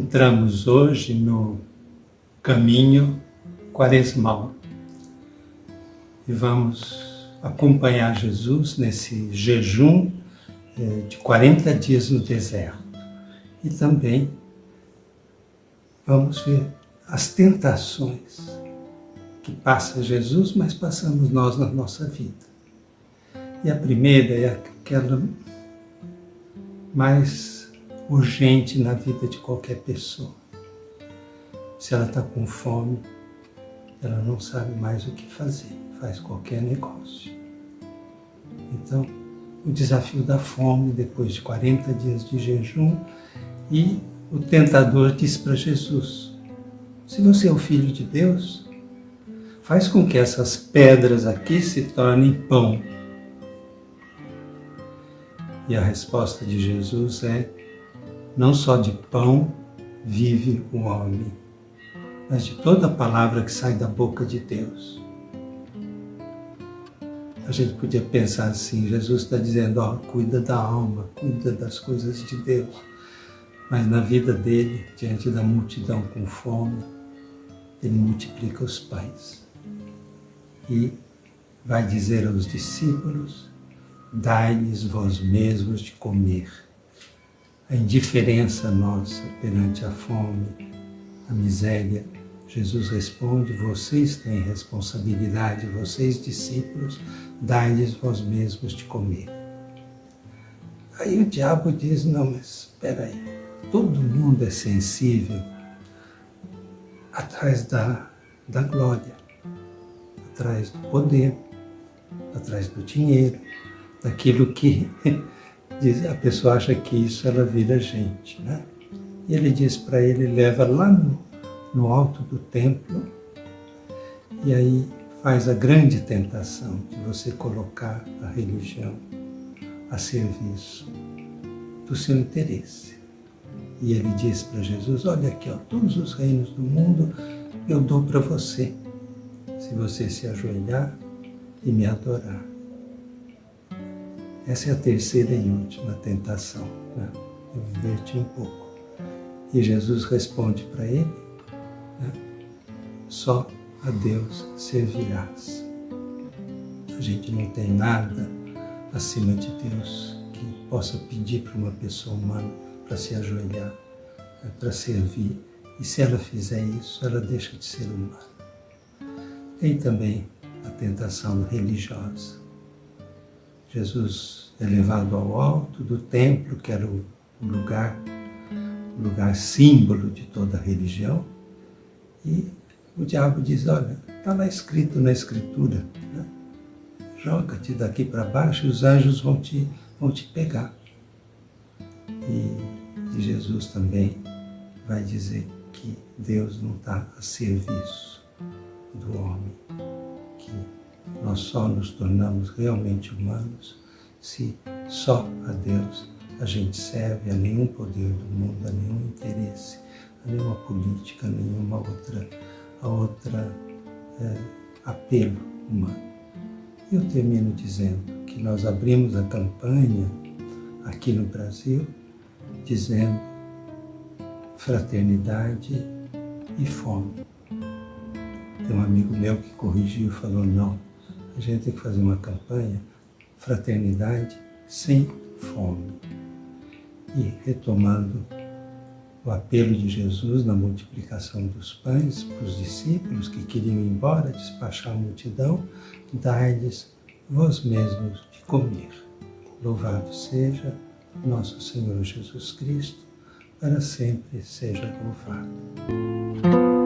Entramos hoje no caminho quaresmal e vamos acompanhar Jesus nesse jejum eh, de 40 dias no deserto. E também vamos ver as tentações que passa Jesus, mas passamos nós na nossa vida. E a primeira é aquela mais urgente na vida de qualquer pessoa. Se ela está com fome, ela não sabe mais o que fazer, faz qualquer negócio. Então, o desafio da fome, depois de 40 dias de jejum, e o tentador diz para Jesus, se você é o Filho de Deus, faz com que essas pedras aqui se tornem pão. E a resposta de Jesus é, não só de pão vive o homem, mas de toda palavra que sai da boca de Deus. A gente podia pensar assim, Jesus está dizendo, ó, cuida da alma, cuida das coisas de Deus. Mas na vida dele, diante da multidão com fome, ele multiplica os pães. E vai dizer aos discípulos, dai-lhes vós mesmos de comer a indiferença nossa perante a fome, a miséria, Jesus responde, vocês têm responsabilidade, vocês discípulos, dai-lhes vós mesmos de comer. Aí o diabo diz, não, mas espera aí, todo mundo é sensível atrás da, da glória, atrás do poder, atrás do dinheiro, daquilo que a pessoa acha que isso ela vira gente, né? E ele diz para ele, leva lá no, no alto do templo e aí faz a grande tentação de você colocar a religião a serviço do seu interesse. E ele diz para Jesus, olha aqui, ó, todos os reinos do mundo eu dou para você, se você se ajoelhar e me adorar. Essa é a terceira e última tentação. Né? Eu inverti um pouco. E Jesus responde para ele, né? só a Deus servirás. A gente não tem nada acima de Deus que possa pedir para uma pessoa humana para se ajoelhar, né? para servir. E se ela fizer isso, ela deixa de ser humana. Tem também a tentação religiosa. Jesus é levado ao alto do templo, que era o lugar, o lugar símbolo de toda a religião, e o diabo diz, olha, está lá escrito na escritura, né? joga-te daqui para baixo e os anjos vão te, vão te pegar. E, e Jesus também vai dizer que Deus não está a serviço do homem, nós só nos tornamos realmente humanos se só a Deus a gente serve, a nenhum poder do mundo, a nenhum interesse, a nenhuma política, a nenhuma outra, a outra é, apelo humano. Eu termino dizendo que nós abrimos a campanha aqui no Brasil dizendo fraternidade e fome. Tem um amigo meu que corrigiu e falou, não, a gente tem que fazer uma campanha, fraternidade sem fome. E retomando o apelo de Jesus na multiplicação dos pães para os discípulos que queriam ir embora, despachar a multidão, dai-lhes vós mesmos de comer. Louvado seja nosso Senhor Jesus Cristo, para sempre seja louvado.